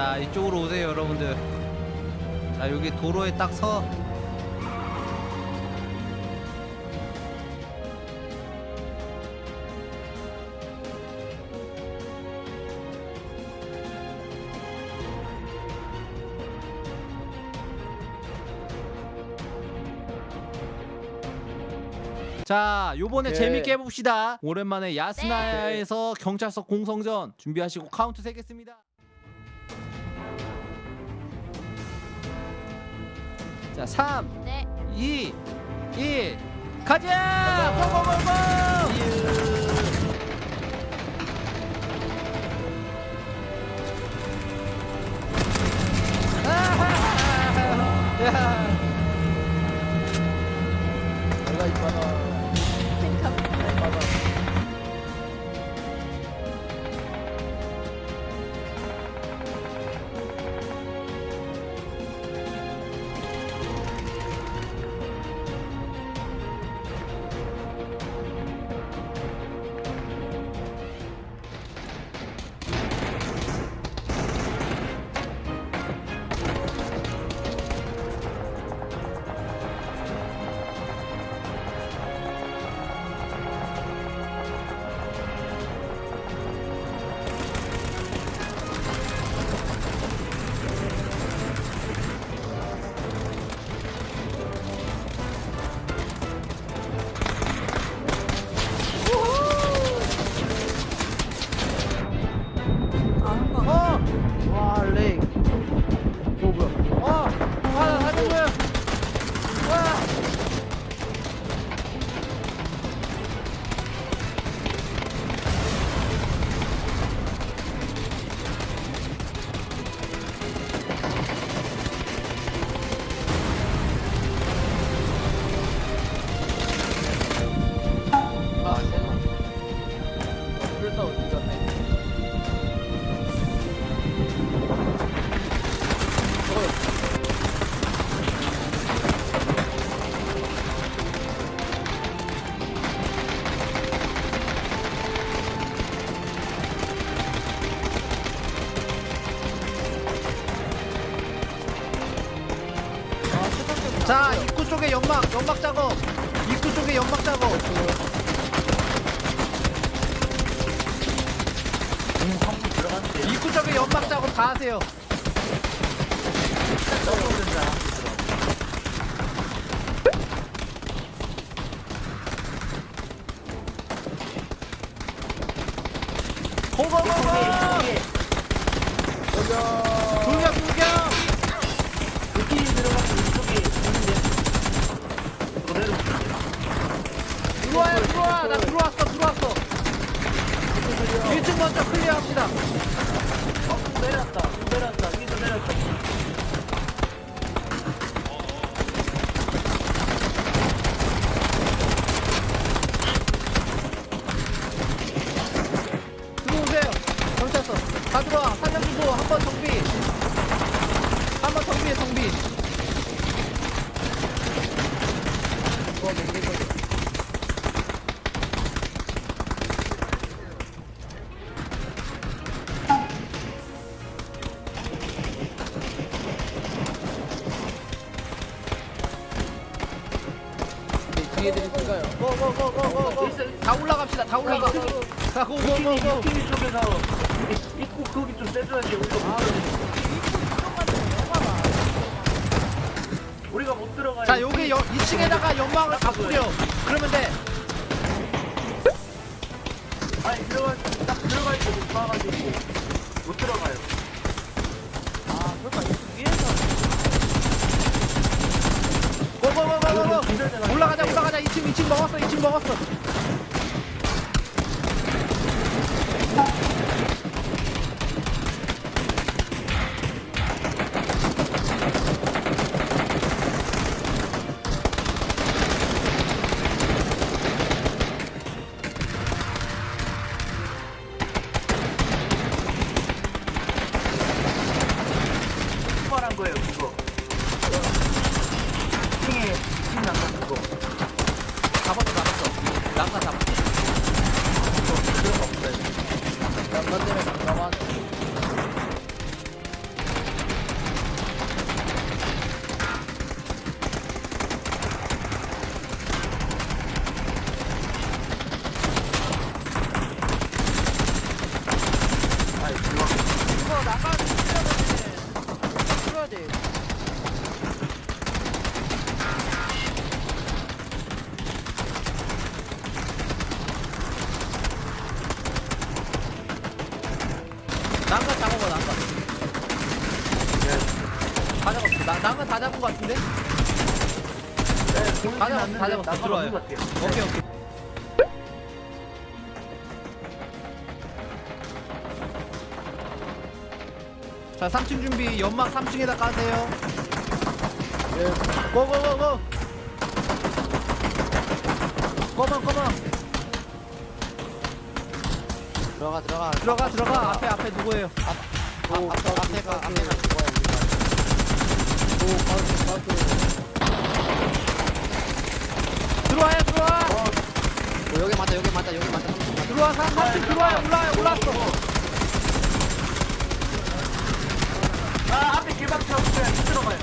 자 이쪽으로 오세요 여러분들. 자 여기 도로에 딱 서. 자 요번에 오케이. 재밌게 해봅시다. 오랜만에 야스나야에서 경찰서 공성전 준비하시고 카운트 세겠습니다 자 3, 네. 2, 1 가자! 고고고고! 아하하하. 야. 어! 자, 입구 쪽에 연막, 연막 작업! 입구 쪽에 연막 작업! 입구 쪽에 연막 작업 다 하세요. 고고고고! 불경 불경! 나 들어왔어 들어왔어! 1층 먼저 클리어 합시다. 내렸다. 내렸다. 위로 내렸다. 들어오세요. 경찰서. 다 들어와. 살려주고 한 번 정비. 뒤에 드릴까요? 고고고고고. 다 올라갑시다. 다 올라가. 자 고고고고. TV 쪽에서 입구 거기 좀 떼줘야지. 우리가 못 들어. 우리가 못 들어가요. 자 여기 2층에다가 연막을 다 뿌려. 그러면 돼. 아니 들어갈 딱 들어갈 때못 막아가지고 못 들어가요. 아 그러니까 위에서 고고고고고. 올라가자 올라가자. 2층 2층 먹었어. 2층 먹었어. Kapat 하면 다 잡은 것 같은데? 네, 다 잡았어, 다 잡았어. 들어와요. 오케이 오케이 자 3층 준비 연막 3층에다 까세요 예 고 고 고고 고만 고만 들어가 들어가 들어가 들어가 앞에 앞에 누구예요 앞, 앞, 앞에가 앞에가 죽어야 들어와요 들어와 우리가 여기 맞다 여기 맞다 여기 맞다. 들어와 3층 들어와요 올라와요 올라왔어 아, 앞에 길막 채워주세요. 들어가요.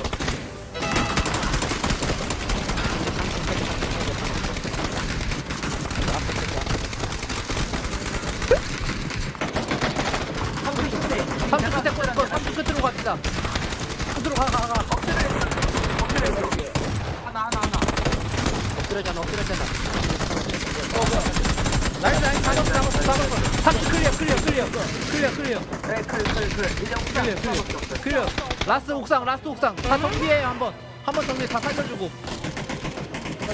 3층 끝에. 3층 끝에 꽂고 3층 끝으로 갑시다 끝으로 가가가 엎드려 있어. 하나, 하나, 하나. 엎드려잖아 엎드려잖아. Nice nice. 잡았어 잡았어 잡았어. 3층 clear clear clear. Clear clear. 네, 클, 클, 클. 이제 옥상 clear clear. Clear. Last 옥상 last 옥상. 다 정비해요 한번. 한번 정비 다 살려주고. 자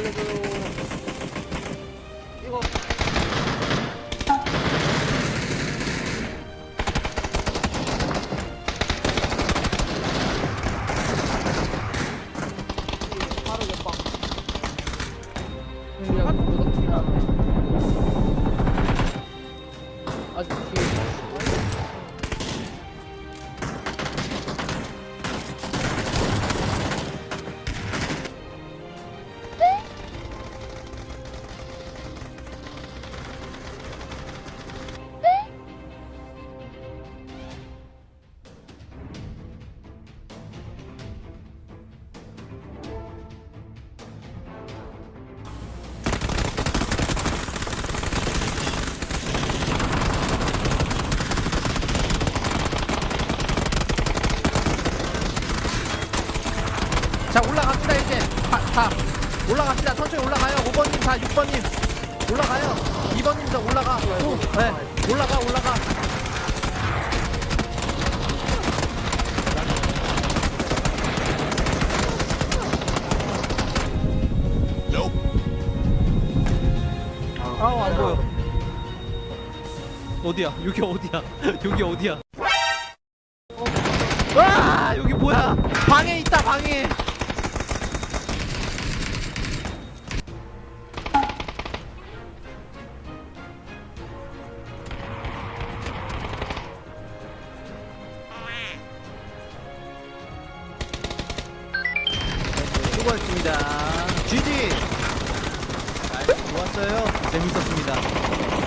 다, 다 올라갑시다. 천천히 올라가요. 5번님 다 6번님. 올라가요. 2번님도 올라가. 오, 네 올라가 올라가. 아우 안 보여. 어디야? 여기 어디야? 여기 어디야? 와 여기 뭐야? 방에 있다 방에 수고하셨습니다. GG 좋았어요. 재밌었습니다